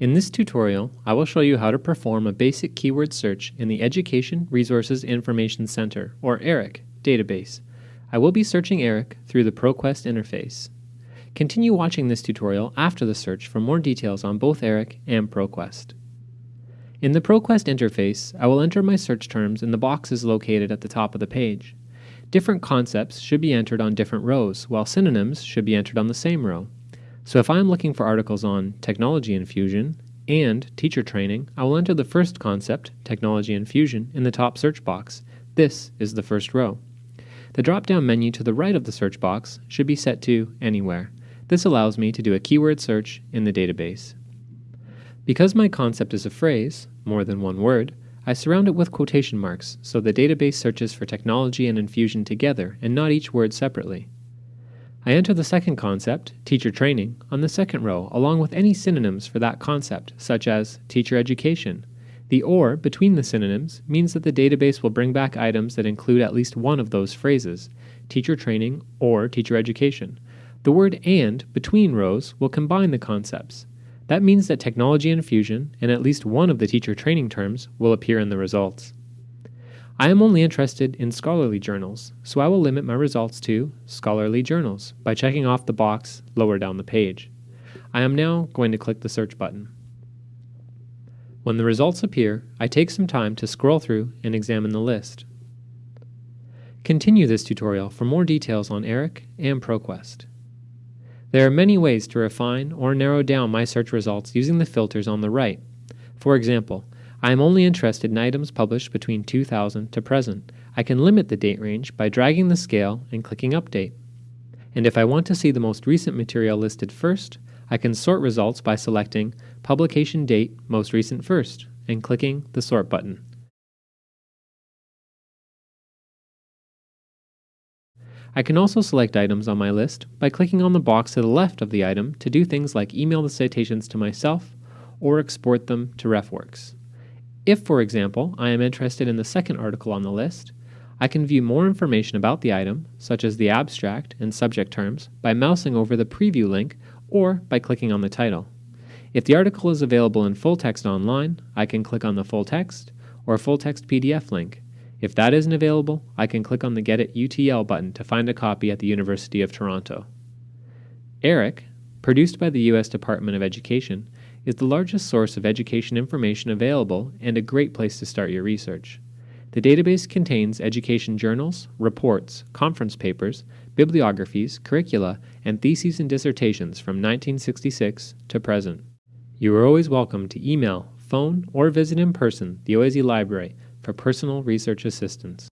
In this tutorial, I will show you how to perform a basic keyword search in the Education Resources Information Center, or ERIC, database. I will be searching ERIC through the ProQuest interface. Continue watching this tutorial after the search for more details on both ERIC and ProQuest. In the ProQuest interface, I will enter my search terms in the boxes located at the top of the page. Different concepts should be entered on different rows, while synonyms should be entered on the same row. So if I'm looking for articles on technology infusion and teacher training, I will enter the first concept, technology infusion, in the top search box. This is the first row. The drop-down menu to the right of the search box should be set to Anywhere. This allows me to do a keyword search in the database. Because my concept is a phrase, more than one word, I surround it with quotation marks so the database searches for technology and infusion together and not each word separately. I enter the second concept, teacher training, on the second row along with any synonyms for that concept, such as teacher education. The OR between the synonyms means that the database will bring back items that include at least one of those phrases, teacher training or teacher education. The word AND between rows will combine the concepts. That means that technology infusion and at least one of the teacher training terms will appear in the results. I am only interested in scholarly journals, so I will limit my results to scholarly journals by checking off the box lower down the page. I am now going to click the search button. When the results appear, I take some time to scroll through and examine the list. Continue this tutorial for more details on ERIC and ProQuest. There are many ways to refine or narrow down my search results using the filters on the right. For example, I am only interested in items published between 2000 to present. I can limit the date range by dragging the scale and clicking Update. And if I want to see the most recent material listed first, I can sort results by selecting Publication Date Most Recent First and clicking the Sort button. I can also select items on my list by clicking on the box to the left of the item to do things like email the citations to myself or export them to RefWorks. If, for example, I am interested in the second article on the list, I can view more information about the item, such as the abstract and subject terms, by mousing over the preview link or by clicking on the title. If the article is available in full text online, I can click on the full text or full text PDF link. If that isn't available, I can click on the Get It UTL button to find a copy at the University of Toronto. ERIC, produced by the U.S. Department of Education, is the largest source of education information available and a great place to start your research. The database contains education journals, reports, conference papers, bibliographies, curricula, and theses and dissertations from 1966 to present. You are always welcome to email, phone, or visit in person the OISE Library for personal research assistance.